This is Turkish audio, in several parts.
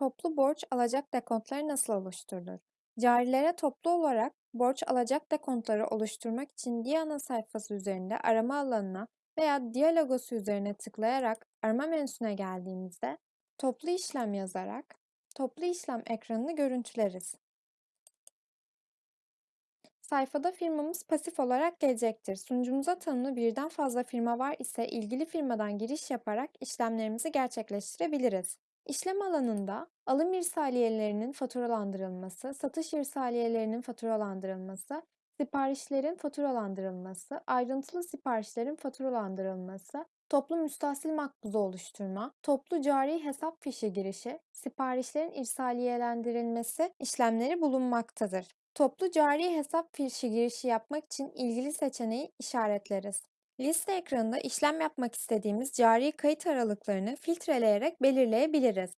Toplu borç alacak dekontları nasıl oluşturulur? Carilere toplu olarak borç alacak dekontları oluşturmak için Diana sayfası üzerinde arama alanına veya Dialogos üzerine tıklayarak arama menüsüne geldiğimizde toplu işlem yazarak toplu işlem ekranını görüntüleriz. Sayfada firmamız pasif olarak gelecektir. Sunucumuza tanımlı birden fazla firma var ise ilgili firmadan giriş yaparak işlemlerimizi gerçekleştirebiliriz. İşlem alanında alım irsaliyelerinin faturalandırılması, satış irsaliyelerinin faturalandırılması, siparişlerin faturalandırılması, ayrıntılı siparişlerin faturalandırılması, toplu müstahsil makbuzu oluşturma, toplu cari hesap fişi girişi, siparişlerin irsaliyelendirilmesi işlemleri bulunmaktadır. Toplu cari hesap fişi girişi yapmak için ilgili seçeneği işaretleriz. Liste ekranında işlem yapmak istediğimiz cari kayıt aralıklarını filtreleyerek belirleyebiliriz.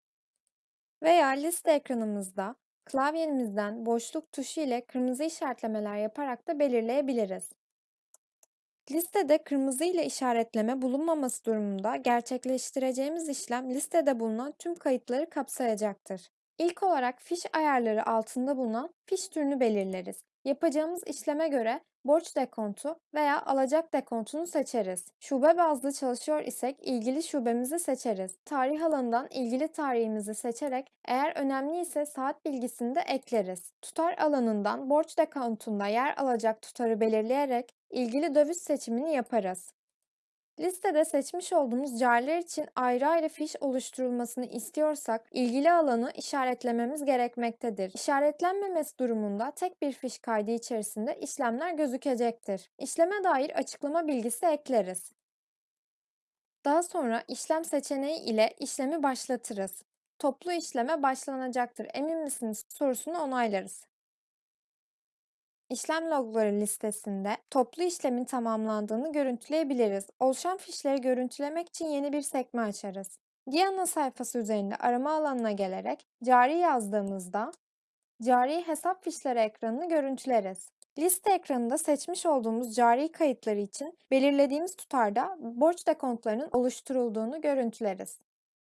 Veya liste ekranımızda klavyemizden boşluk tuşu ile kırmızı işaretlemeler yaparak da belirleyebiliriz. Listede kırmızı ile işaretleme bulunmaması durumunda gerçekleştireceğimiz işlem listede bulunan tüm kayıtları kapsayacaktır. İlk olarak fiş ayarları altında bulunan fiş türünü belirleriz. Yapacağımız işleme göre borç dekontu veya alacak dekontunu seçeriz. Şube bazlı çalışıyor isek ilgili şubemizi seçeriz. Tarih alanından ilgili tarihimizi seçerek eğer önemli ise saat bilgisini de ekleriz. Tutar alanından borç dekontunda yer alacak tutarı belirleyerek ilgili döviz seçimini yaparız. Listede seçmiş olduğumuz cariler için ayrı ayrı fiş oluşturulmasını istiyorsak ilgili alanı işaretlememiz gerekmektedir. İşaretlenmemesi durumunda tek bir fiş kaydı içerisinde işlemler gözükecektir. İşleme dair açıklama bilgisi ekleriz. Daha sonra işlem seçeneği ile işlemi başlatırız. Toplu işleme başlanacaktır emin misiniz sorusunu onaylarız. İşlem logları listesinde toplu işlemin tamamlandığını görüntüleyebiliriz. Oluşan fişleri görüntülemek için yeni bir sekme açarız. Diana sayfası üzerinde arama alanına gelerek cari yazdığımızda cari hesap fişleri ekranını görüntüleriz. Liste ekranında seçmiş olduğumuz cari kayıtları için belirlediğimiz tutarda borç dekontlarının oluşturulduğunu görüntüleriz.